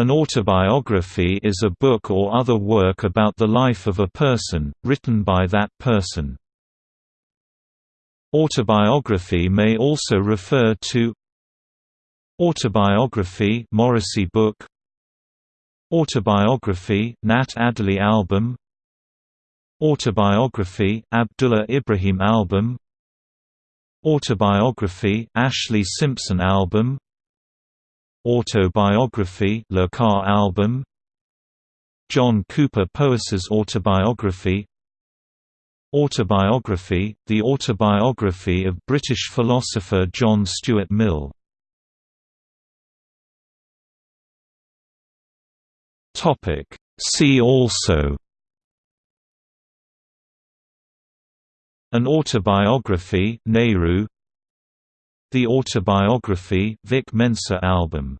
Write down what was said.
An autobiography is a book or other work about the life of a person, written by that person. Autobiography may also refer to Autobiography Morrissey book. Autobiography Nat Adderley album. Autobiography Abdullah Ibrahim album. Autobiography Ashlee Simpson album Autobiography Le Car album. John Cowper Powys's autobiography. Autobiography The autobiography of British philosopher John Stuart Mill. Topic. See also. An autobiography Nehru The autobiography Vic Mensa album